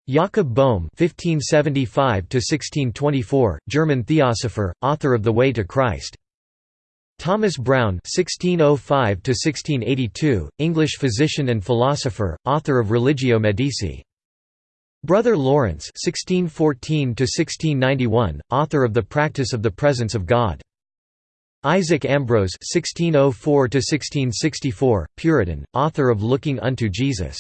Speaker 1: Jakob Boehme (1575–1624), German theosopher, author of The Way to Christ. Thomas Browne (1605–1682), English physician and philosopher, author of Religio Medici. Brother Lawrence (1614–1691), author of *The Practice of the Presence of God*. Isaac Ambrose (1604–1664), Puritan, author of *Looking unto Jesus*.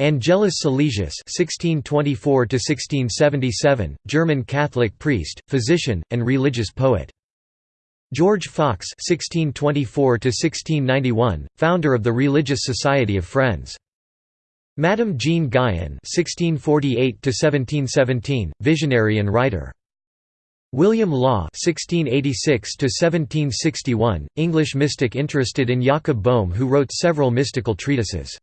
Speaker 1: Angelus Silesius (1624–1677), German Catholic priest, physician, and religious poet. George Fox (1624–1691), founder of the Religious Society of Friends. Madame Jeanne Guyon (1648–1717), visionary and writer. William Law (1686–1761), English mystic interested in Jakob Boehme, who wrote several mystical treatises.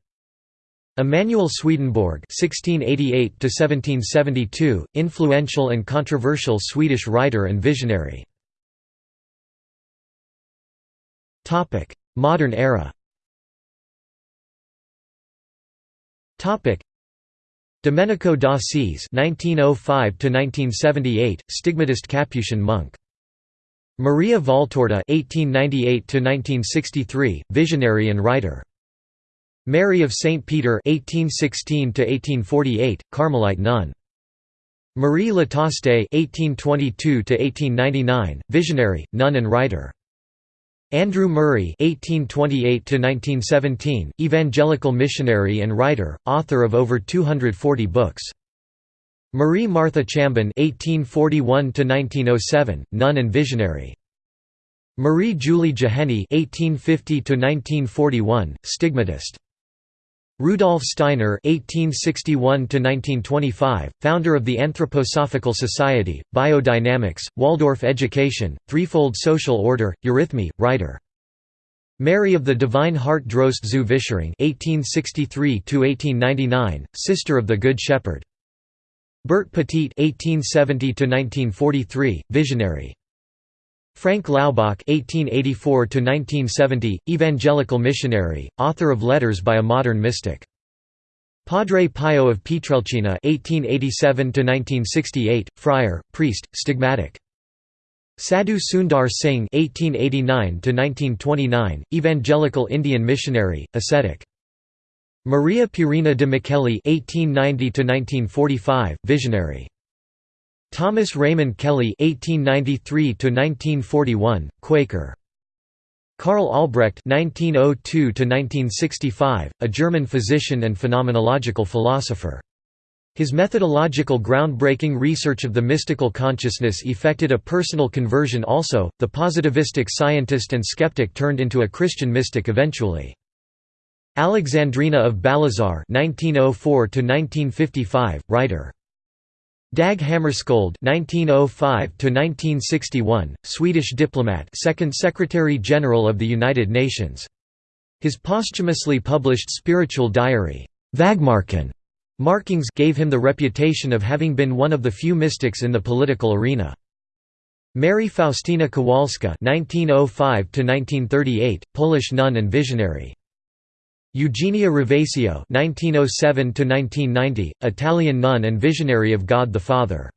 Speaker 1: Emanuel Swedenborg (1688–1772), influential and controversial Swedish writer and visionary. Topic: Modern era. Topic: Domenico da Cese (1905–1978), stigmatist Capuchin monk. Maria Valtorta (1898–1963), visionary and writer. Mary of St. Peter (1816–1848), Carmelite nun. Marie Lataste (1822–1899), visionary, nun and writer. Andrew Murray (1828–1917), evangelical missionary and writer, author of over 240 books. Marie Martha Chambon (1841–1907), nun and visionary. Marie Julie Jahenny (1850–1941), stigmatist. Rudolf Steiner (1861–1925), founder of the Anthroposophical Society, Biodynamics, Waldorf Education, Threefold Social Order, Eurythmy, writer. Mary of the Divine Heart Drost zu Vischering (1863–1899), sister of the Good Shepherd. Bert Petit (1870–1943), visionary. Frank Laubach (1884–1970), evangelical missionary, author of Letters by a Modern Mystic. Padre Pio of Pietrelcina (1887–1968), friar, priest, stigmatic. Sadhu Sundar Singh (1889–1929), evangelical Indian missionary, ascetic. Maria Pierina de Micheli (1890–1945), visionary. Thomas Raymond Kelly (1893–1941), Quaker. Carl Albrecht (1902–1965), a German physician and phenomenological philosopher. His methodological groundbreaking research of the mystical consciousness effected a personal conversion also, the positivistic scientist and skeptic turned into a Christian mystic eventually. Alexandrina of Balazar 1904 writer Dag Hammarskjöld (1905–1961), Swedish diplomat, Second Secretary General of the United Nations. His posthumously published spiritual diary, Vägmärken, markings gave him the reputation of having been one of the few mystics in the political arena. Mary Faustina Kowalska (1905–1938), Polish nun and visionary. Eugenia Ravasio (1907–1990), Italian nun and visionary of God the Father.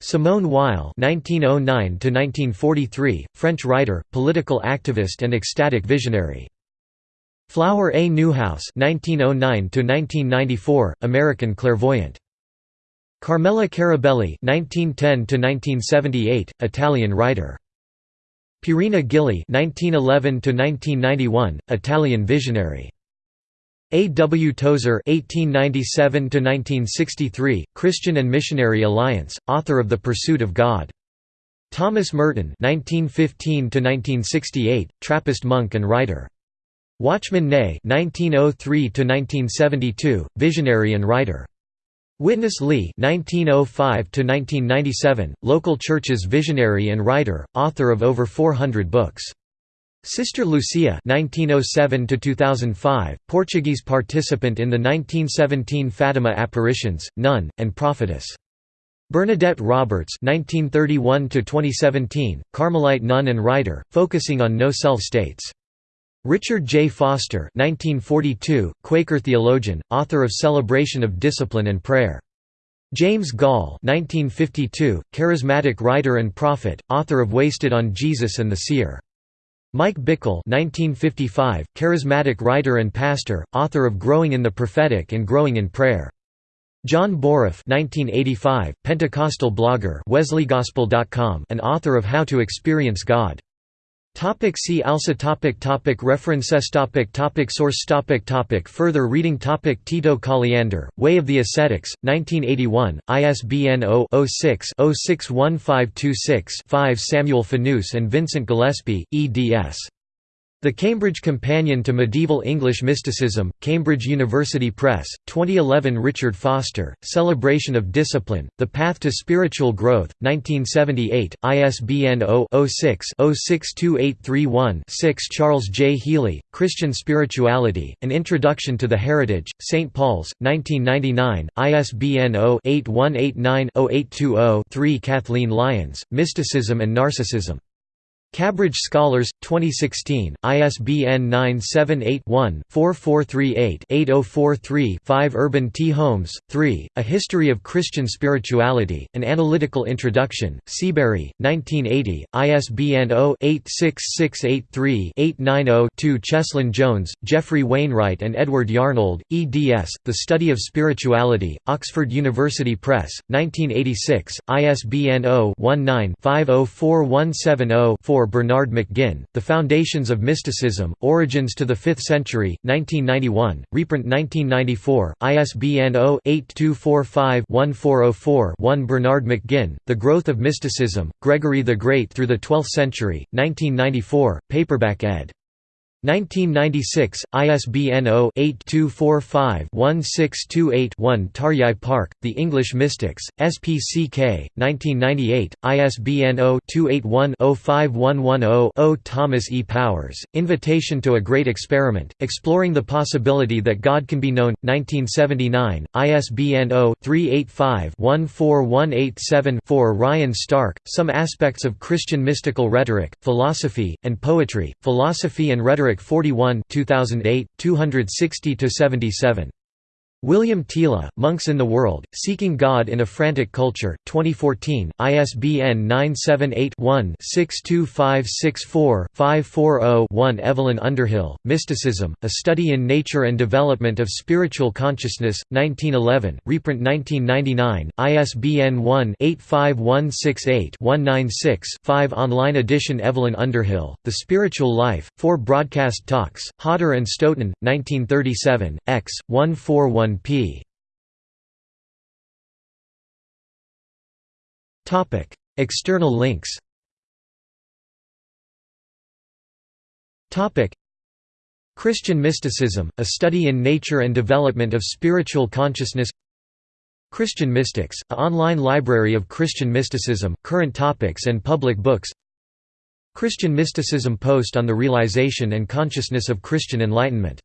Speaker 1: Simone Weil (1909–1943), French writer, political activist, and ecstatic visionary. Flower A. Newhouse (1909–1994), American clairvoyant. Carmela Carabelli (1910–1978), Italian writer. Pierina Gilli (1911–1991), Italian visionary. A. W. Tozer (1897–1963), Christian and Missionary Alliance, author of *The Pursuit of God*. Thomas Merton (1915–1968), Trappist monk and writer. Watchman Nee (1903–1972), visionary and writer. Witness Lee (1905–1997), local church's visionary and writer, author of over 400 books. Sister Lucia (1907–2005), Portuguese participant in the 1917 Fatima apparitions, nun and prophetess. Bernadette Roberts (1931–2017), Carmelite nun and writer, focusing on no-self states. Richard J. Foster (1942), Quaker theologian, author of Celebration of Discipline and Prayer. James Goll (1952), charismatic writer and prophet, author of Wasted on Jesus and the Seer. Mike Bickle (1955), charismatic writer and pastor, author of Growing in the Prophetic and Growing in Prayer. John Boruff (1985), Pentecostal blogger, WesleyGospel.com, and author of How to Experience God. Topic see also topic topic References topic topic Source topic topic Further reading topic Tito Colliander, Way of the Ascetics, 1981, ISBN 0-06-061526-5 Samuel Fanous and Vincent Gillespie, eds. The Cambridge Companion to Medieval English Mysticism, Cambridge University Press, 2011 Richard Foster, Celebration of Discipline, The Path to Spiritual Growth, 1978, ISBN 0-06-062831-6 Charles J. Healy, Christian Spirituality, An Introduction to the Heritage, St. Paul's, 1999, ISBN 0-8189-0820-3 Kathleen Lyons, Mysticism and Narcissism. Cambridge Scholars, 2016, ISBN 978-1-4438-8043-5 Urban T. Holmes, 3, A History of Christian Spirituality, An Analytical Introduction, Seabury, 1980, ISBN 0-86683-890-2 Cheslyn Jones, Geoffrey Wainwright and Edward Yarnold, eds, The Study of Spirituality, Oxford University Press, 1986, ISBN 0-19-504170-4 Bernard McGinn, The Foundations of Mysticism, Origins to the Fifth Century, 1991, reprint 1994, ISBN 0-8245-1404-1 Bernard McGinn, The Growth of Mysticism, Gregory the Great through the Twelfth Century, 1994, paperback ed. 1996, ISBN 0-8245-1628-1 Tarjei Park, The English Mystics, SPCK, 1998, ISBN 0-281-05110-0 Thomas E. Powers, Invitation to a Great Experiment, Exploring the Possibility that God Can Be Known, 1979, ISBN 0-385-14187-4 Ryan Stark, Some Aspects of Christian Mystical Rhetoric, Philosophy, and Poetry, Philosophy and Rhetoric 41 2008, 260–77. William Thiele, Monks in the World, Seeking God in a Frantic Culture, 2014, ISBN 978-1-62564-540-1 Evelyn Underhill, Mysticism, A Study in Nature and Development of Spiritual Consciousness, 1911, reprint 1999, ISBN 1-85168-196-5 Online edition Evelyn Underhill, The Spiritual Life, 4 Broadcast Talks, Hodder and Stoughton, 1937, x. 141 p. Topic: External links. Christian Mysticism: A Study in Nature and Development of Spiritual Consciousness. Christian Mystics: A online library of Christian mysticism, current topics and public books. Christian Mysticism post on the realization and consciousness of Christian enlightenment